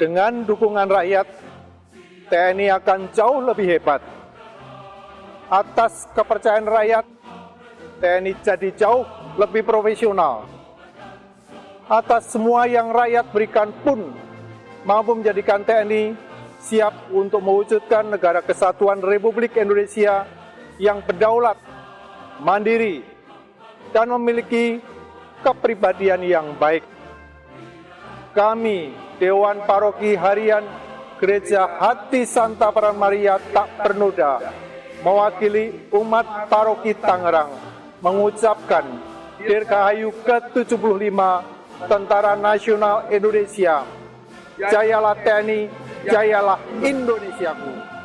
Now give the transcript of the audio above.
Dengan dukungan rakyat, TNI akan jauh lebih hebat. Atas kepercayaan rakyat, TNI jadi jauh lebih profesional. Atas semua yang rakyat berikan pun mampu menjadikan TNI siap untuk mewujudkan negara kesatuan Republik Indonesia yang berdaulat, mandiri, dan memiliki kepribadian yang baik. Kami, Dewan Paroki Harian Gereja Hati Santa Peran Maria Tak Pernoda, mewakili umat Paroki Tangerang, mengucapkan Dirgahayu ke-75 Tentara Nasional Indonesia. Jayalah TNI, jayalah Indonesiaku.